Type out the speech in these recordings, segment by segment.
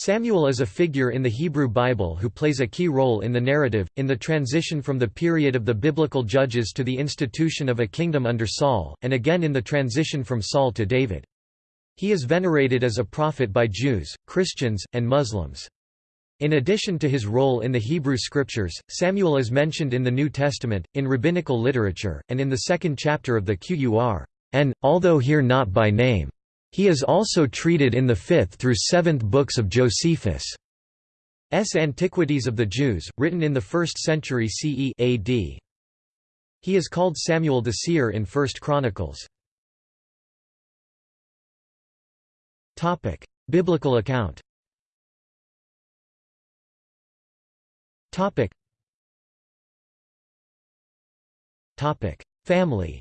Samuel is a figure in the Hebrew Bible who plays a key role in the narrative, in the transition from the period of the biblical judges to the institution of a kingdom under Saul, and again in the transition from Saul to David. He is venerated as a prophet by Jews, Christians, and Muslims. In addition to his role in the Hebrew Scriptures, Samuel is mentioned in the New Testament, in rabbinical literature, and in the second chapter of the Qur'an, although here not by name. He is also treated in the 5th through 7th books of Josephus' Antiquities of the Jews, written in the 1st century CE AD. He is called Samuel the Seer in 1st Chronicles. Biblical account Family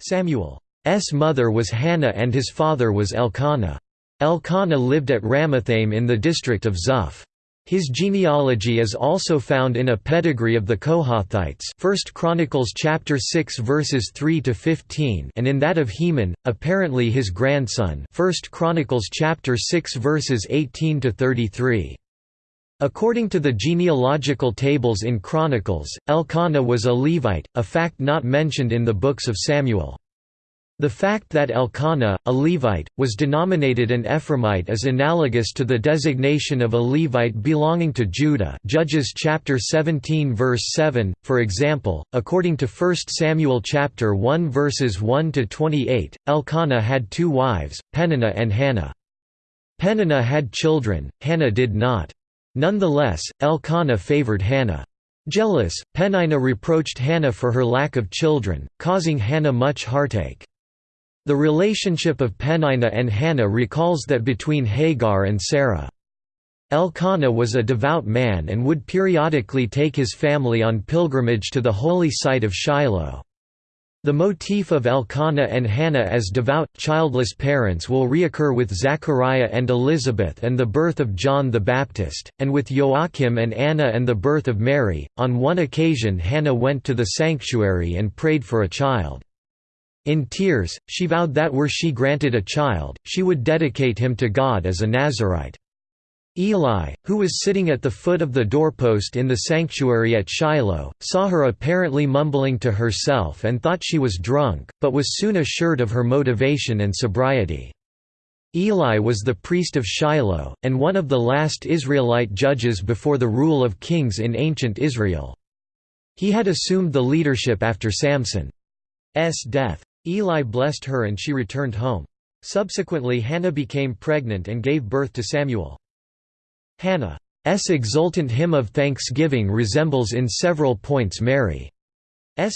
Samuel's mother was Hannah and his father was Elkanah. Elkanah lived at Ramathaim in the district of Zuph. His genealogy is also found in a pedigree of the Kohathites 1 Chronicles chapter 6 verses 3 to 15 and in that of Heman apparently his grandson 1 Chronicles chapter 6 verses 18 to 33 According to the genealogical tables in Chronicles, Elkanah was a Levite, a fact not mentioned in the books of Samuel. The fact that Elkanah, a Levite, was denominated an Ephraimite is analogous to the designation of a Levite belonging to Judah Judges chapter 17 verse 7, for example, according to 1 Samuel chapter 1 verses 1 to 28, Elkanah had two wives, Peninnah and Hannah. Peninnah had children, Hannah did not. Nonetheless, Elkanah favored Hannah. Jealous, Peninnah reproached Hannah for her lack of children, causing Hannah much heartache. The relationship of Peninnah and Hannah recalls that between Hagar and Sarah. Elkanah was a devout man and would periodically take his family on pilgrimage to the holy site of Shiloh. The motif of Elkanah and Hannah as devout, childless parents will reoccur with Zechariah and Elizabeth and the birth of John the Baptist, and with Joachim and Anna and the birth of Mary. On one occasion, Hannah went to the sanctuary and prayed for a child. In tears, she vowed that were she granted a child, she would dedicate him to God as a Nazarite. Eli, who was sitting at the foot of the doorpost in the sanctuary at Shiloh, saw her apparently mumbling to herself and thought she was drunk, but was soon assured of her motivation and sobriety. Eli was the priest of Shiloh, and one of the last Israelite judges before the rule of kings in ancient Israel. He had assumed the leadership after Samson's death. Eli blessed her and she returned home. Subsequently Hannah became pregnant and gave birth to Samuel. Hannah's exultant hymn of thanksgiving resembles in several points Mary's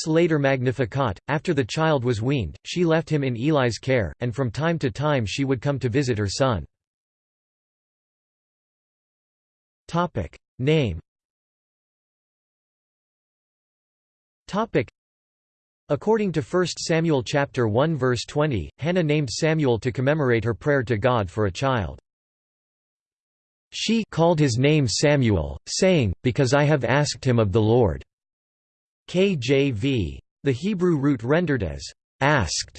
later Magnificat. After the child was weaned, she left him in Eli's care, and from time to time she would come to visit her son. Name According to 1 Samuel chapter 1 verse 20, Hannah named Samuel to commemorate her prayer to God for a child. She called his name Samuel, saying, Because I have asked him of the Lord. KJV. The Hebrew root rendered as asked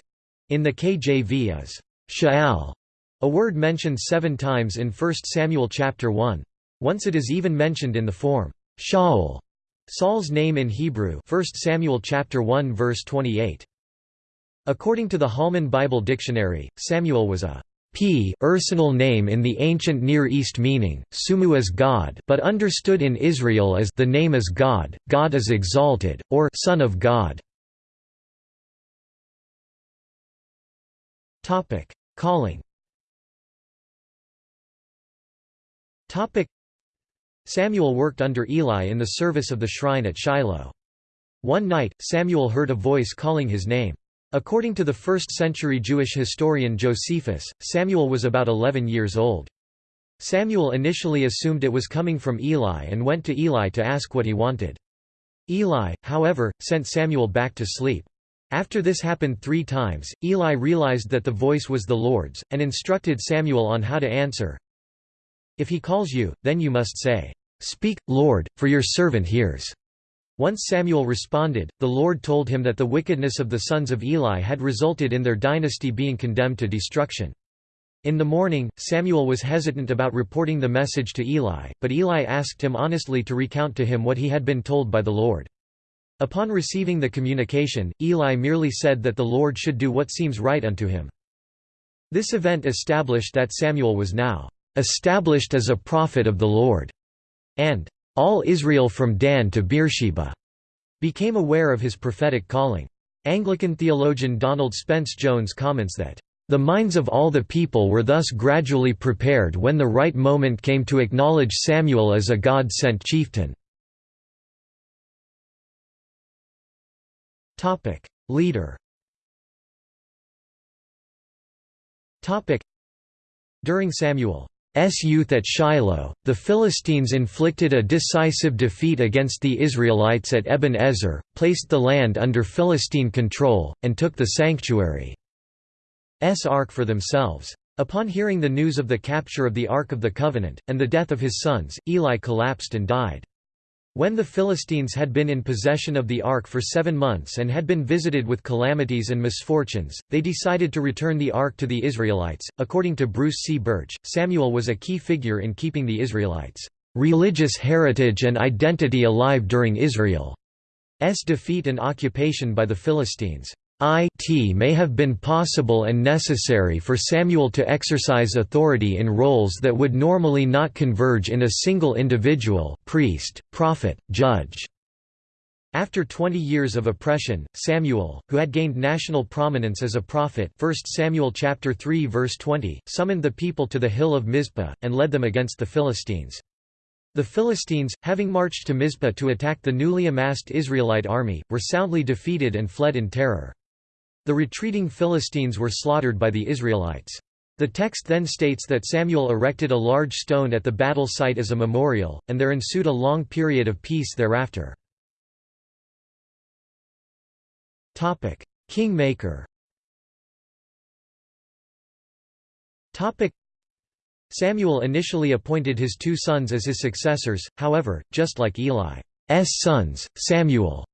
in the KJV is sha'al, a word mentioned seven times in 1 Samuel chapter 1. Once it is even mentioned in the form Shaul, Saul's name in Hebrew 1 Samuel chapter 1 verse 28. According to the Holman Bible Dictionary, Samuel was a p personal name in the ancient Near East meaning, Sumu as God but understood in Israel as the name is God, God is exalted, or Son of God. Calling Samuel worked under Eli in the service of the shrine at Shiloh. One night, Samuel heard a voice calling his name. According to the 1st-century Jewish historian Josephus, Samuel was about 11 years old. Samuel initially assumed it was coming from Eli and went to Eli to ask what he wanted. Eli, however, sent Samuel back to sleep. After this happened three times, Eli realized that the voice was the Lord's, and instructed Samuel on how to answer. If he calls you, then you must say, Speak, Lord, for your servant hears. Once Samuel responded, the Lord told him that the wickedness of the sons of Eli had resulted in their dynasty being condemned to destruction. In the morning, Samuel was hesitant about reporting the message to Eli, but Eli asked him honestly to recount to him what he had been told by the Lord. Upon receiving the communication, Eli merely said that the Lord should do what seems right unto him. This event established that Samuel was now established as a prophet of the Lord, and all Israel from Dan to Beersheba became aware of his prophetic calling. Anglican theologian Donald Spence Jones comments that the minds of all the people were thus gradually prepared when the right moment came to acknowledge Samuel as a God-sent chieftain. Leader During Samuel's youth at Shiloh, the Philistines inflicted a decisive defeat against the Israelites at Eben Ezer, placed the land under Philistine control, and took the sanctuary. S Ark for themselves. Upon hearing the news of the capture of the Ark of the Covenant, and the death of his sons, Eli collapsed and died. When the Philistines had been in possession of the ark for seven months and had been visited with calamities and misfortunes, they decided to return the ark to the Israelites. According to Bruce C. Birch, Samuel was a key figure in keeping the Israelites' religious heritage and identity alive during Israel's defeat and occupation by the Philistines. It may have been possible and necessary for Samuel to exercise authority in roles that would normally not converge in a single individual priest, prophet, judge. After 20 years of oppression, Samuel, who had gained national prominence as a prophet 1 Samuel chapter 3 verse 20, summoned the people to the hill of Mizpah, and led them against the Philistines. The Philistines, having marched to Mizpah to attack the newly amassed Israelite army, were soundly defeated and fled in terror. The retreating Philistines were slaughtered by the Israelites. The text then states that Samuel erected a large stone at the battle site as a memorial, and there ensued a long period of peace thereafter. Kingmaker Samuel initially appointed his two sons as his successors, however, just like Eli's sons, Samuel's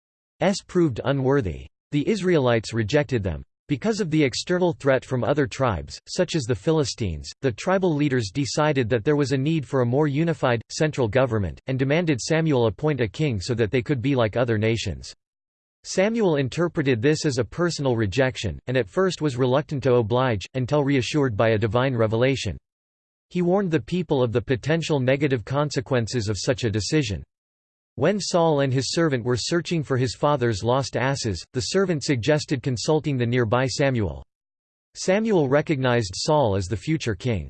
proved unworthy. The Israelites rejected them. Because of the external threat from other tribes, such as the Philistines, the tribal leaders decided that there was a need for a more unified, central government, and demanded Samuel appoint a king so that they could be like other nations. Samuel interpreted this as a personal rejection, and at first was reluctant to oblige, until reassured by a divine revelation. He warned the people of the potential negative consequences of such a decision. When Saul and his servant were searching for his father's lost asses, the servant suggested consulting the nearby Samuel. Samuel recognized Saul as the future king.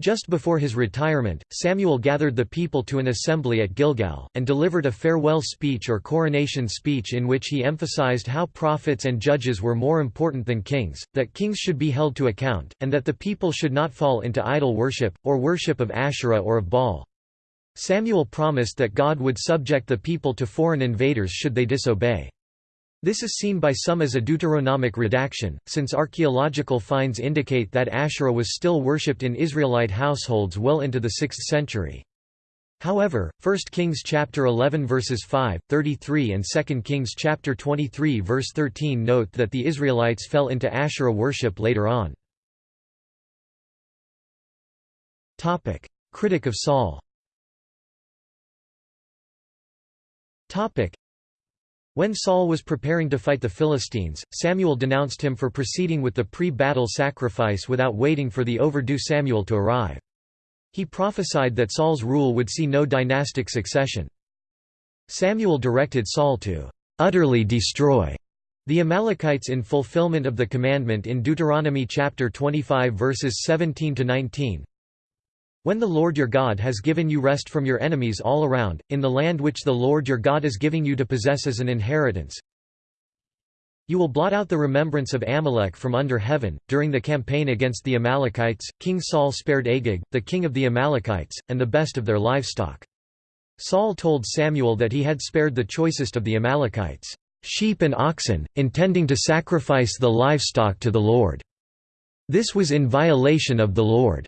Just before his retirement, Samuel gathered the people to an assembly at Gilgal, and delivered a farewell speech or coronation speech in which he emphasized how prophets and judges were more important than kings, that kings should be held to account, and that the people should not fall into idol worship, or worship of Asherah or of Baal. Samuel promised that God would subject the people to foreign invaders should they disobey. This is seen by some as a Deuteronomic redaction, since archaeological finds indicate that Asherah was still worshipped in Israelite households well into the 6th century. However, 1 Kings chapter 11 verses 5, 33 and 2 Kings chapter 23 verse 13 note that the Israelites fell into Asherah worship later on. Critic of Saul When Saul was preparing to fight the Philistines, Samuel denounced him for proceeding with the pre-battle sacrifice without waiting for the overdue Samuel to arrive. He prophesied that Saul's rule would see no dynastic succession. Samuel directed Saul to utterly destroy the Amalekites in fulfillment of the commandment in Deuteronomy chapter 25 verses 17 to 19. When the Lord your God has given you rest from your enemies all around, in the land which the Lord your God is giving you to possess as an inheritance, you will blot out the remembrance of Amalek from under heaven. During the campaign against the Amalekites, King Saul spared Agag, the king of the Amalekites, and the best of their livestock. Saul told Samuel that he had spared the choicest of the Amalekites, sheep and oxen, intending to sacrifice the livestock to the Lord. This was in violation of the Lord.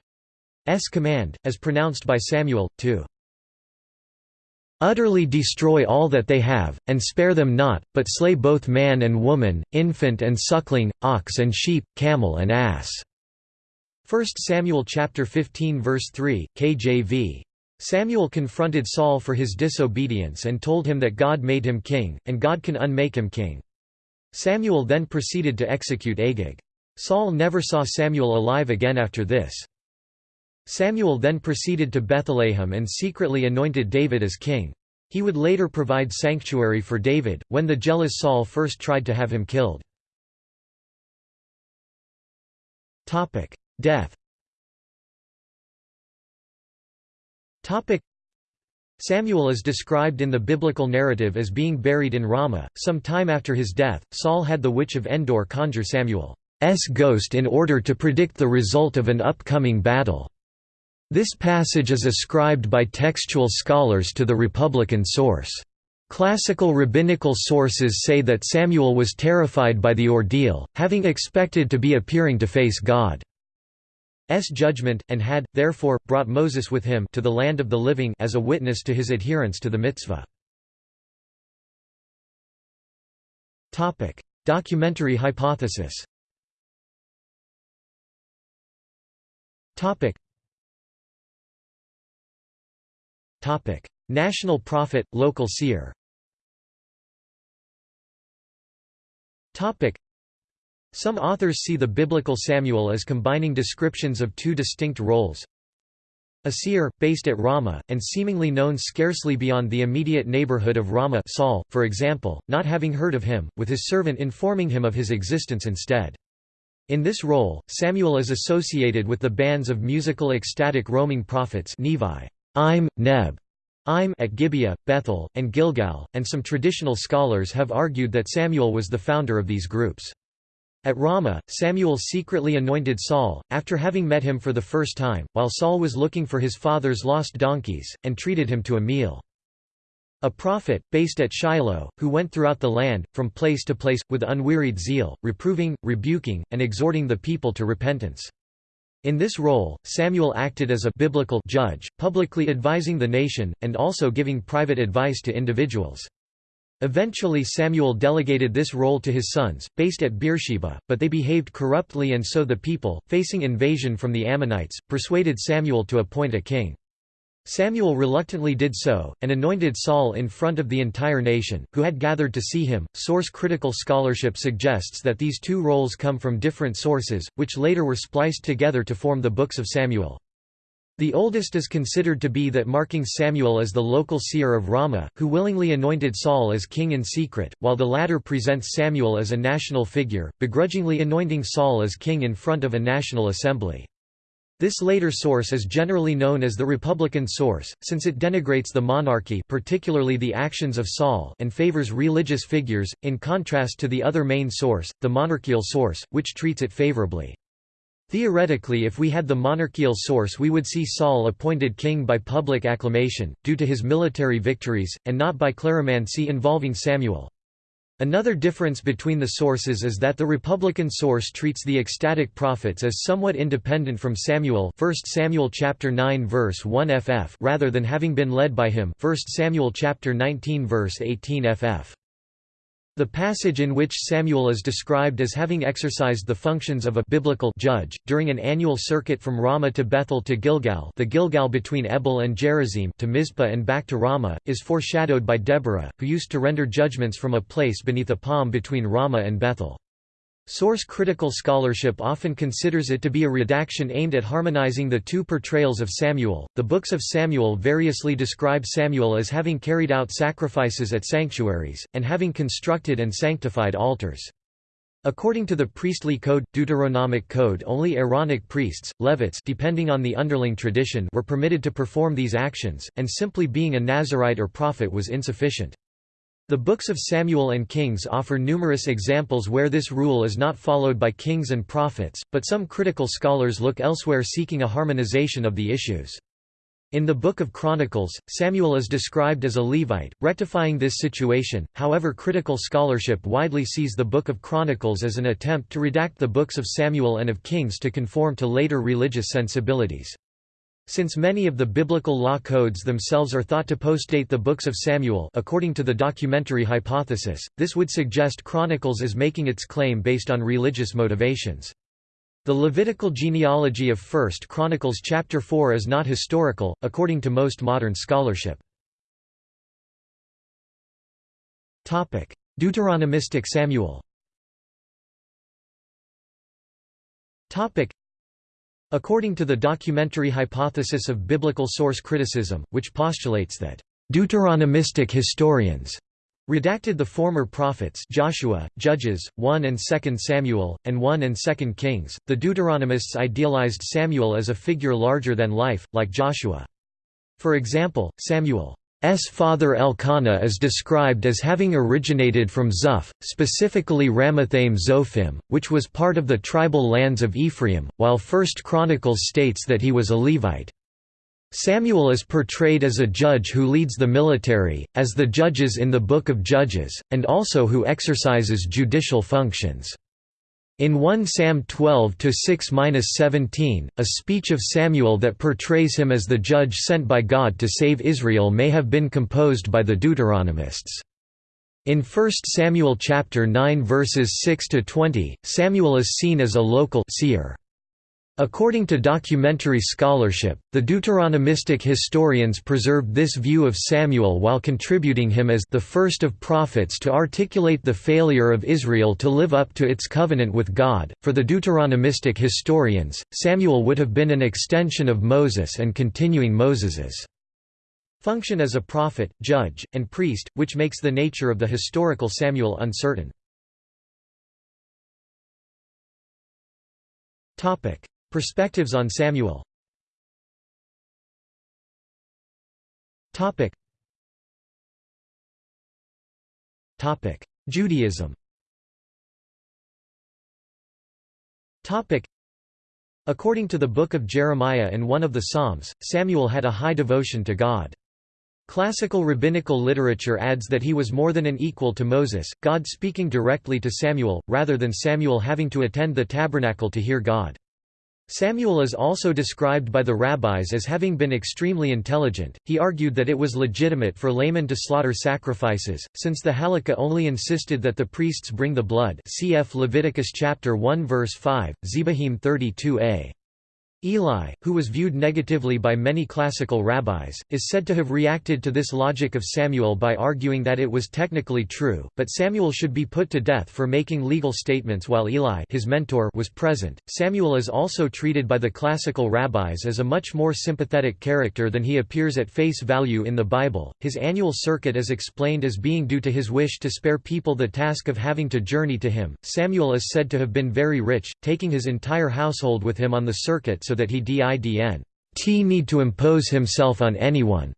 S command, as pronounced by Samuel, to utterly destroy all that they have, and spare them not, but slay both man and woman, infant and suckling, ox and sheep, camel and ass." 1 Samuel chapter 15 verse 3, KJV. Samuel confronted Saul for his disobedience and told him that God made him king, and God can unmake him king. Samuel then proceeded to execute Agag. Saul never saw Samuel alive again after this. Samuel then proceeded to Bethlehem and secretly anointed David as king. He would later provide sanctuary for David, when the jealous Saul first tried to have him killed. Death Samuel is described in the biblical narrative as being buried in Ramah. Some time after his death, Saul had the witch of Endor conjure Samuel's ghost in order to predict the result of an upcoming battle. This passage is ascribed by textual scholars to the Republican source. Classical rabbinical sources say that Samuel was terrified by the ordeal, having expected to be appearing to face God. S judgment, and had, therefore, brought Moses with him to the land of the living as a witness to his adherence to the mitzvah. Documentary hypothesis National prophet, local seer some authors see the biblical Samuel as combining descriptions of two distinct roles. A seer, based at Ramah, and seemingly known scarcely beyond the immediate neighborhood of Ramah Saul, for example, not having heard of him, with his servant informing him of his existence instead. In this role, Samuel is associated with the bands of musical ecstatic roaming prophets Nevi, Im, Neb, Im at Gibeah, Bethel, and Gilgal, and some traditional scholars have argued that Samuel was the founder of these groups. At Ramah, Samuel secretly anointed Saul, after having met him for the first time, while Saul was looking for his father's lost donkeys, and treated him to a meal. A prophet, based at Shiloh, who went throughout the land, from place to place, with unwearied zeal, reproving, rebuking, and exhorting the people to repentance. In this role, Samuel acted as a biblical judge, publicly advising the nation, and also giving private advice to individuals. Eventually Samuel delegated this role to his sons, based at Beersheba, but they behaved corruptly and so the people, facing invasion from the Ammonites, persuaded Samuel to appoint a king. Samuel reluctantly did so, and anointed Saul in front of the entire nation, who had gathered to see him. Source critical scholarship suggests that these two roles come from different sources, which later were spliced together to form the books of Samuel. The oldest is considered to be that marking Samuel as the local seer of Ramah, who willingly anointed Saul as king in secret, while the latter presents Samuel as a national figure, begrudgingly anointing Saul as king in front of a national assembly. This later source is generally known as the Republican source, since it denigrates the monarchy particularly the actions of Saul and favors religious figures, in contrast to the other main source, the monarchical source, which treats it favorably. Theoretically if we had the monarchical source we would see Saul appointed king by public acclamation, due to his military victories, and not by cleromancy involving Samuel. Another difference between the sources is that the Republican source treats the ecstatic prophets as somewhat independent from Samuel 1 Samuel chapter 9 verse 1 ff rather than having been led by him 1 Samuel chapter 19 verse 18 ff. The passage in which Samuel is described as having exercised the functions of a biblical judge, during an annual circuit from Ramah to Bethel to Gilgal the Gilgal between Ebal and Gerizim to Mizpah and back to Ramah, is foreshadowed by Deborah, who used to render judgments from a place beneath a palm between Ramah and Bethel. Source critical scholarship often considers it to be a redaction aimed at harmonizing the two portrayals of Samuel. The books of Samuel variously describe Samuel as having carried out sacrifices at sanctuaries, and having constructed and sanctified altars. According to the priestly code, Deuteronomic code only Aaronic priests, Levites depending on the underling tradition were permitted to perform these actions, and simply being a Nazarite or prophet was insufficient. The books of Samuel and Kings offer numerous examples where this rule is not followed by kings and prophets, but some critical scholars look elsewhere seeking a harmonization of the issues. In the Book of Chronicles, Samuel is described as a Levite, rectifying this situation, however critical scholarship widely sees the Book of Chronicles as an attempt to redact the books of Samuel and of Kings to conform to later religious sensibilities. Since many of the biblical law codes themselves are thought to postdate the books of Samuel according to the documentary hypothesis, this would suggest Chronicles as making its claim based on religious motivations. The Levitical genealogy of 1 Chronicles chapter 4 is not historical, according to most modern scholarship. Deuteronomistic Samuel According to the documentary hypothesis of biblical source criticism, which postulates that Deuteronomistic historians redacted the former prophets Joshua, Judges, 1 and 2 Samuel, and 1 and 2 Kings, the Deuteronomists idealized Samuel as a figure larger than life, like Joshua. For example, Samuel S. father Elkanah is described as having originated from Zuph, specifically Ramathaim Zophim, which was part of the tribal lands of Ephraim, while First Chronicles states that he was a Levite. Samuel is portrayed as a judge who leads the military, as the judges in the Book of Judges, and also who exercises judicial functions. In 1 Sam 12-6-17, a speech of Samuel that portrays him as the judge sent by God to save Israel may have been composed by the Deuteronomists. In 1 Samuel chapter 9 verses 6 to 20, Samuel is seen as a local seer. According to documentary scholarship, the Deuteronomistic historians preserved this view of Samuel while contributing him as the first of prophets to articulate the failure of Israel to live up to its covenant with God. For the Deuteronomistic historians, Samuel would have been an extension of Moses and continuing Moses's function as a prophet, judge, and priest, which makes the nature of the historical Samuel uncertain. Topic: Perspectives on Samuel. Topic. Topic. Judaism. Topic. According to the Book of Jeremiah and one of the Psalms, Samuel had a high devotion to God. Classical rabbinical literature adds that he was more than an equal to Moses, God speaking directly to Samuel, rather than Samuel having to attend the tabernacle to hear God. Samuel is also described by the rabbis as having been extremely intelligent. He argued that it was legitimate for laymen to slaughter sacrifices, since the Halakha only insisted that the priests bring the blood. Cf Leviticus chapter 1 verse 5, Zebahim 32a. Eli, who was viewed negatively by many classical rabbis, is said to have reacted to this logic of Samuel by arguing that it was technically true, but Samuel should be put to death for making legal statements while Eli his mentor was present. Samuel is also treated by the classical rabbis as a much more sympathetic character than he appears at face value in the Bible. His annual circuit is explained as being due to his wish to spare people the task of having to journey to him. Samuel is said to have been very rich, taking his entire household with him on the circuit so that he didn't need to impose himself on anyone.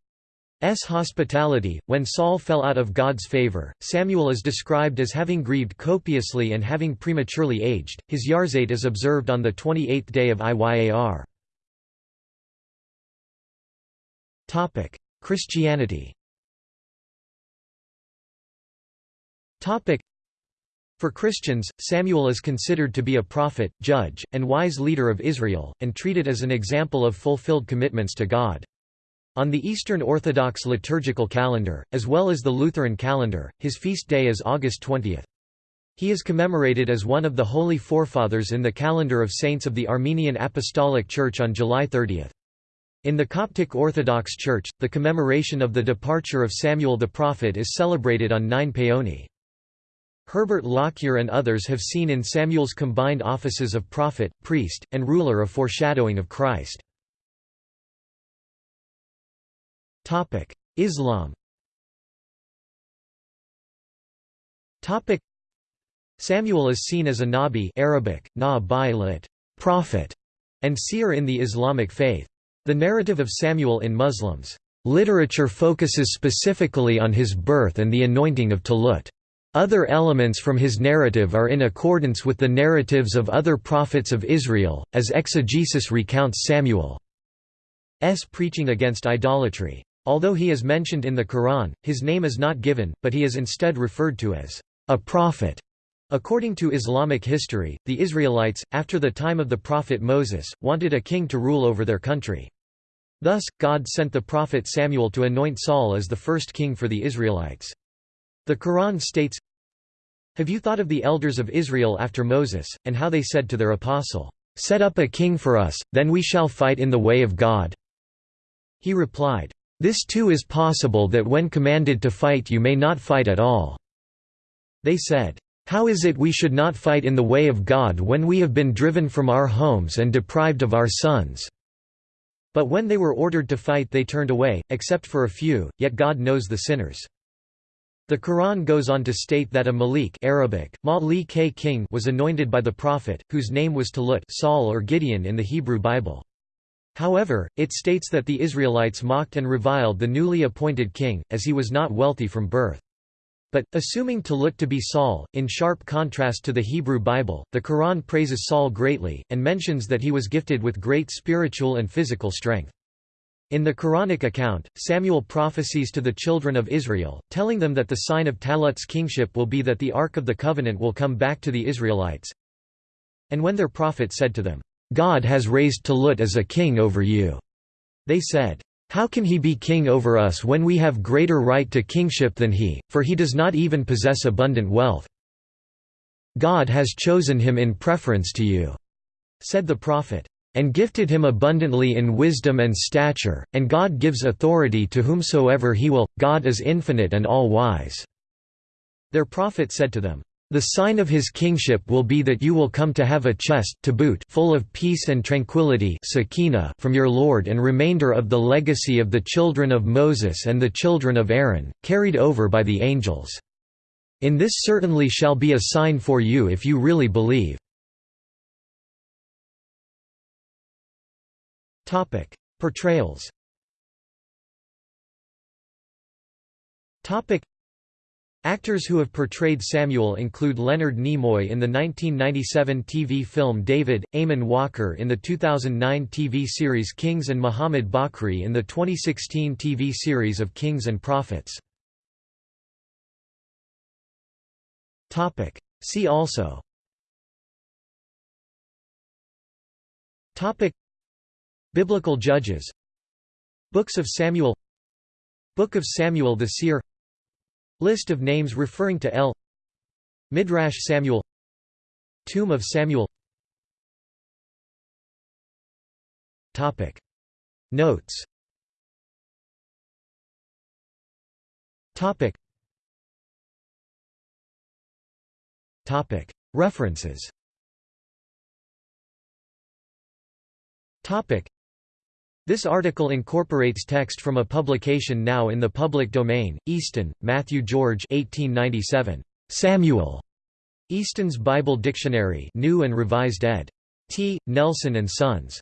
S hospitality. When Saul fell out of God's favor, Samuel is described as having grieved copiously and having prematurely aged. His Yahrzeit is observed on the 28th day of Iyar. Christianity. For Christians, Samuel is considered to be a prophet, judge, and wise leader of Israel, and treated as an example of fulfilled commitments to God. On the Eastern Orthodox liturgical calendar, as well as the Lutheran calendar, his feast day is August 20. He is commemorated as one of the Holy Forefathers in the calendar of saints of the Armenian Apostolic Church on July 30. In the Coptic Orthodox Church, the commemoration of the departure of Samuel the prophet is celebrated on 9 Paoni. Herbert Lockyer and others have seen in Samuel's combined offices of prophet, priest, and ruler a foreshadowing of Christ. Islam Samuel is seen as a nabi Arabic, na prophet, and seer in the Islamic faith. The narrative of Samuel in Muslims' literature focuses specifically on his birth and the anointing of Talut. Other elements from his narrative are in accordance with the narratives of other prophets of Israel, as exegesis recounts Samuel's preaching against idolatry. Although he is mentioned in the Quran, his name is not given, but he is instead referred to as a prophet. According to Islamic history, the Israelites, after the time of the prophet Moses, wanted a king to rule over their country. Thus, God sent the prophet Samuel to anoint Saul as the first king for the Israelites. The Quran states, Have you thought of the elders of Israel after Moses, and how they said to their apostle, Set up a king for us, then we shall fight in the way of God? He replied, This too is possible that when commanded to fight you may not fight at all. They said, How is it we should not fight in the way of God when we have been driven from our homes and deprived of our sons? But when they were ordered to fight they turned away, except for a few, yet God knows the sinners. The Quran goes on to state that a Malik Arabic, Malik king was anointed by the Prophet, whose name was Talut Saul or Gideon in the Hebrew Bible. However, it states that the Israelites mocked and reviled the newly appointed king, as he was not wealthy from birth. But, assuming Talut to be Saul, in sharp contrast to the Hebrew Bible, the Quran praises Saul greatly, and mentions that he was gifted with great spiritual and physical strength. In the Quranic account, Samuel prophesies to the children of Israel, telling them that the sign of Talut's kingship will be that the Ark of the Covenant will come back to the Israelites. And when their prophet said to them, God has raised Talut as a king over you, they said, how can he be king over us when we have greater right to kingship than he, for he does not even possess abundant wealth? God has chosen him in preference to you," said the prophet, "and gifted him abundantly in wisdom and stature, and God gives authority to whomsoever he will, God is infinite and all-wise." Their prophet said to them, the sign of his kingship will be that you will come to have a chest tabut full of peace and tranquility from your Lord and remainder of the legacy of the children of Moses and the children of Aaron, carried over by the angels. In this certainly shall be a sign for you if you really believe. Portrayals. Actors who have portrayed Samuel include Leonard Nimoy in the 1997 TV film David, Eamonn Walker in the 2009 TV series Kings and Muhammad Bakri in the 2016 TV series of Kings and Prophets. See also Biblical judges. Books of Samuel. Book of Samuel the Seer. List of names referring to El. Midrash Samuel. Tomb of Samuel. Topic. Notes. Topic. Topic. References. Topic this article incorporates text from a publication now in the public domain, Easton, Matthew George 1897. Samuel. Easton's Bible Dictionary New and Revised ed. T. Nelson and Sons.